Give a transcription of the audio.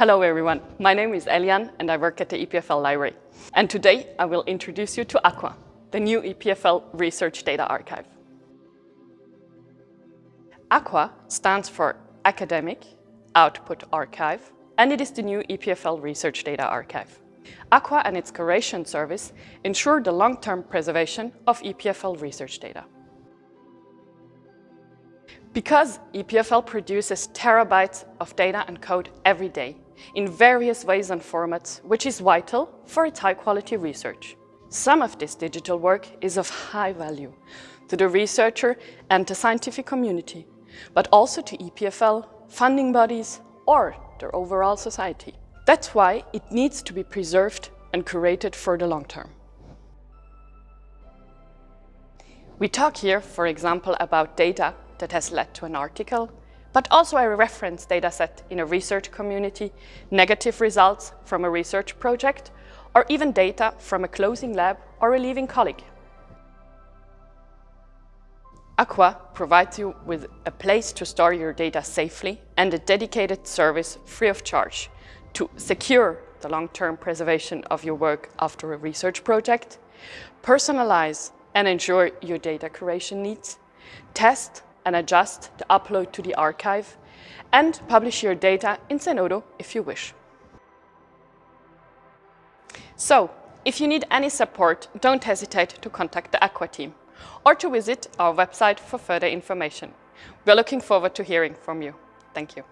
Hello everyone, my name is Eliane and I work at the EPFL library. And today I will introduce you to ACOUA, the new EPFL Research Data Archive. ACOUA stands for Academic Output Archive and it is the new EPFL Research Data Archive. ACOUA and its curation service ensure the long-term preservation of EPFL research data. Because EPFL produces terabytes of data and code every day in various ways and formats, which is vital for its high-quality research. Some of this digital work is of high value to the researcher and the scientific community, but also to EPFL, funding bodies or their overall society. That's why it needs to be preserved and curated for the long term. We talk here, for example, about data that has led to an article, but also a reference dataset in a research community, negative results from a research project, or even data from a closing lab or a leaving colleague. ACOUA provides you with a place to store your data safely and a dedicated service free of charge to secure the long-term preservation of your work after a research project, personalize and ensure your data curation needs, test and adjust the upload to the archive, and publish your data in Zenodo if you wish. So, if you need any support, don't hesitate to contact the ACOUA team or to visit our website for further information. We're looking forward to hearing from you. Thank you.